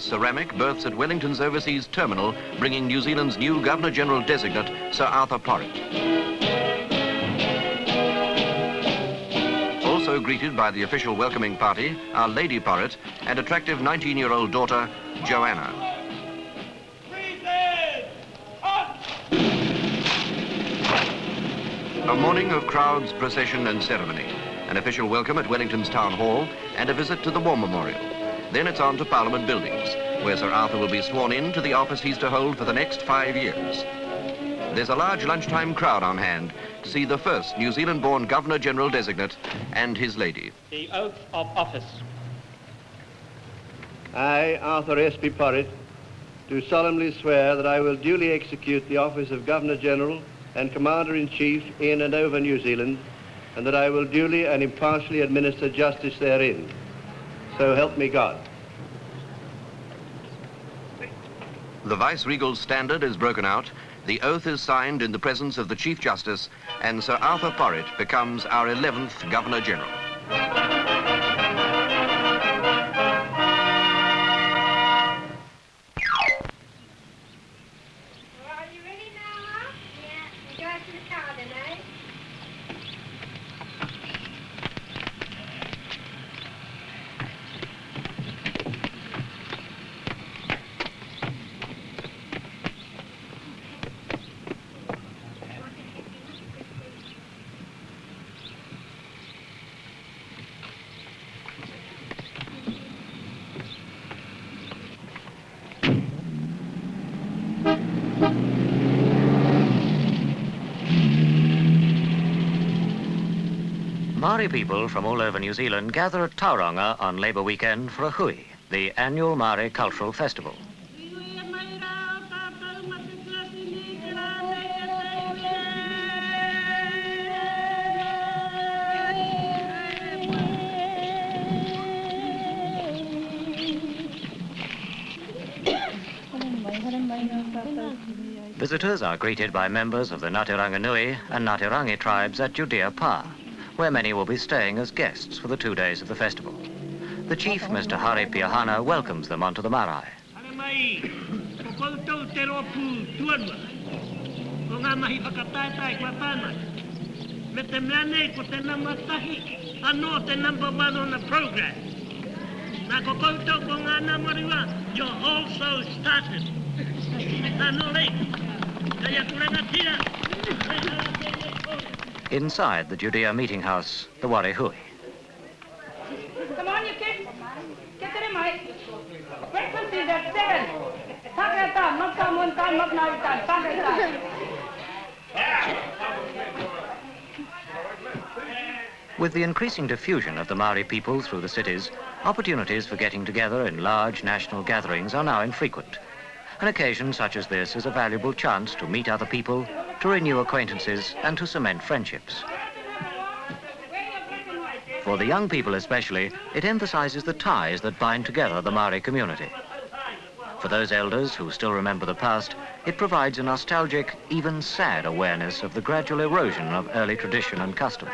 ceramic berths at Wellington's overseas terminal, bringing New Zealand's new Governor-General designate, Sir Arthur Porritt. Also greeted by the official welcoming party are Lady Porritt and attractive 19-year-old daughter, Joanna. A morning of crowds, procession and ceremony. An official welcome at Wellington's Town Hall and a visit to the War Memorial. Then it's on to Parliament Buildings, where Sir Arthur will be sworn in to the office he's to hold for the next five years. There's a large lunchtime crowd on hand to see the first New Zealand-born Governor-General designate and his lady. The oath of office. I, Arthur S.P. Porritt, do solemnly swear that I will duly execute the office of Governor-General and Commander-in-Chief in and over New Zealand, and that I will duly and impartially administer justice therein. So help me God. The Vice-Regal standard is broken out, the oath is signed in the presence of the Chief Justice, and Sir Arthur Porritt becomes our 11th Governor-General. Maori people from all over New Zealand gather at Tauranga on Labour weekend for a hui, the annual Maori cultural festival. Visitors are greeted by members of the Ngāti Ranginui and Ngāi Te Rangi tribes at Judea Pa, where many will be staying as guests for the two days of the festival. The chief, Mr. Hari Piahana, welcomes them onto the marae. Me te te te number one on the program. Ko ngā namariwa, you're also started. Tira. Inside the Judea meeting house, the Wari Hui. Come on, you kids. Get the mic. Breakfast is at seven. Pakaitan, magkamuntan, magnaitan, pakaitan. With the increasing diffusion of the Maori people through the cities, opportunities for getting together in large national gatherings are now infrequent. An occasion such as this is a valuable chance to meet other people, to renew acquaintances and to cement friendships. For the young people especially, it emphasizes the ties that bind together the Maori community. For those elders who still remember the past, it provides a nostalgic, even sad awareness of the gradual erosion of early tradition and custom.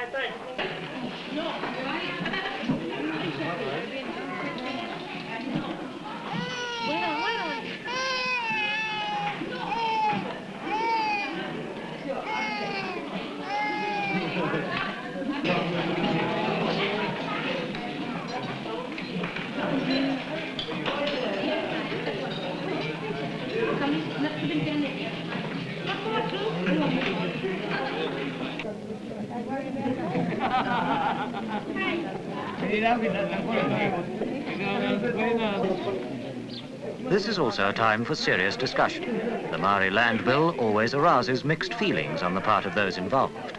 This is also a time for serious discussion. The Maori Land Bill always arouses mixed feelings on the part of those involved.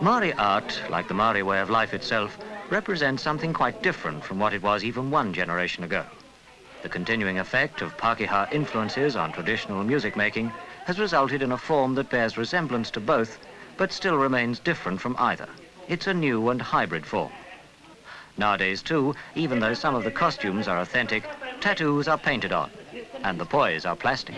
Maori art, like the Maori way of life itself, represents something quite different from what it was even one generation ago. The continuing effect of Pākehā influences on traditional music making has resulted in a form that bears resemblance to both, but still remains different from either. It's a new and hybrid form. Nowadays, too, even though some of the costumes are authentic, tattoos are painted on, and the pois are plastic.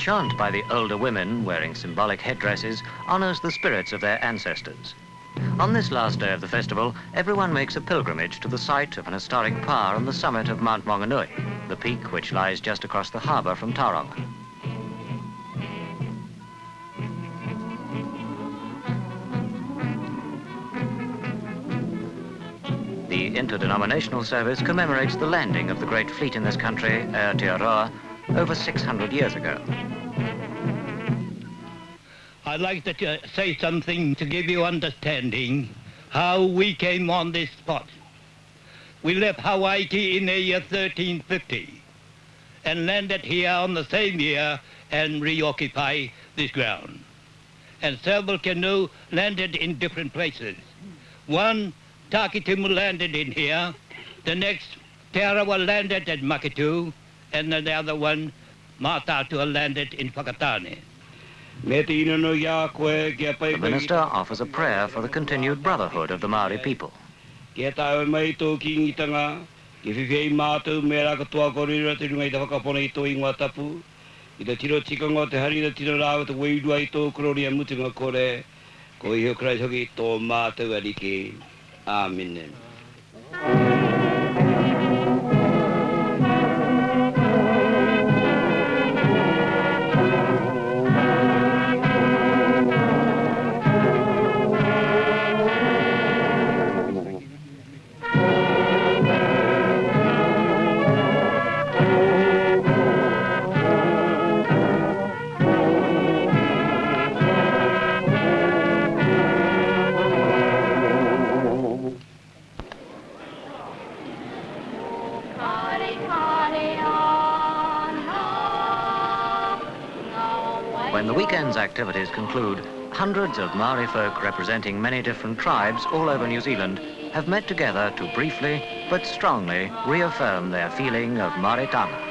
Chant by the older women, wearing symbolic headdresses, honours the spirits of their ancestors. On this last day of the festival, everyone makes a pilgrimage to the site of an historic pa on the summit of Mount Maunganui, the peak which lies just across the harbour from Tauranga. The interdenominational service commemorates the landing of the great fleet in this country, Aotearoa, over 600 years ago. I'd like to uh, say something to give you understanding how we came on this spot. We left Hawaii in the year 1350 and landed here on the same year and reoccupy this ground. And several canoe landed in different places. One, Takitimu landed in here. The next, Te Arawa landed at Maketu. And then the other one, Mataatua landed in Whakatane. The minister offers a prayer for the continued brotherhood of the Maori people. Kia tau mai tō ki ngitanga, ki whiwhei mātou me raka toa korira te rungai te whakapona i tō ingoa tapu, i te tiro tikanga te hari te tiro rāwa te weirua i tō kororia mutunga kore, ko i krai hoki tō mātou arike. Amen. When activities conclude, hundreds of Maori folk representing many different tribes all over New Zealand have met together to briefly but strongly reaffirm their feeling of Maoritanga.